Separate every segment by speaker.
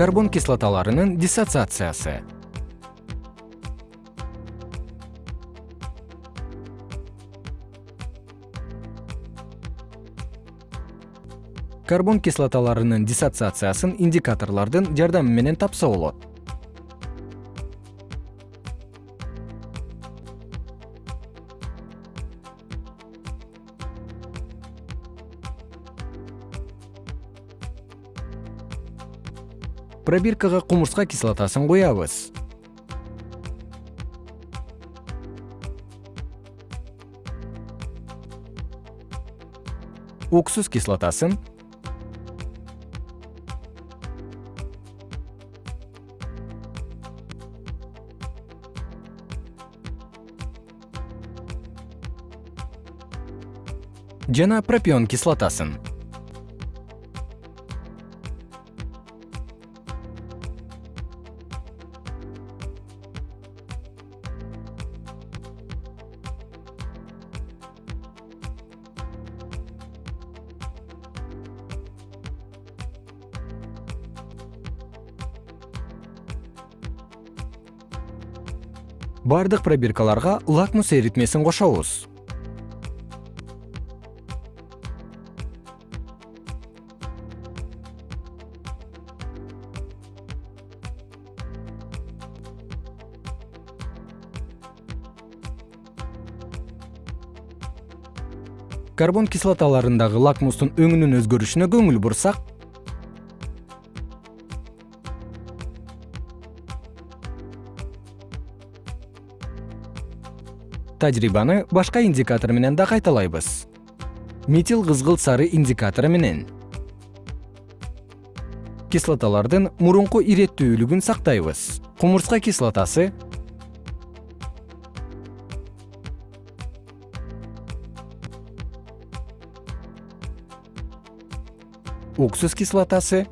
Speaker 1: карбон кислоталарынын диссоциациясы. Карбон кислоталарынын диссоциациясын индикаторлордун жардамы менен тапса болот пробиркага кумурска кислотасын куябыз. Уксус кислотасын. Жана пропион кислотасын бардык пробиркаларга лакмус эритмесин кошобуз. Карбон кислоталарындагы лакмустун өңүнүн өзгөрүшүнө көңүл бурсак тажрыйбаны башка индикатор менен да кайталайбыз. Метил кызгылт сары индикатору менен. Кислоталардын мурунку иреттүүлүгүн сактайбыз. Кумурска кислотасы уксус кислотасы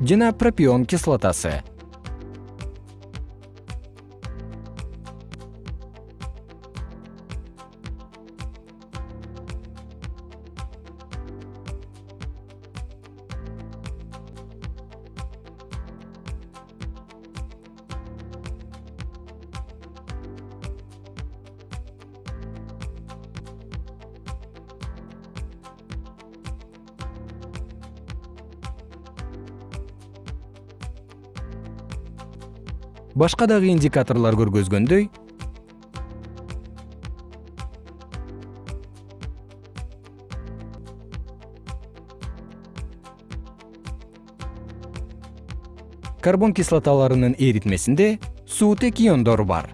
Speaker 1: жана пропион кислотасы башка дагы индикаторлор көргөзгөндөй карбон кислоталарынын эритмесинде суутек иондору бар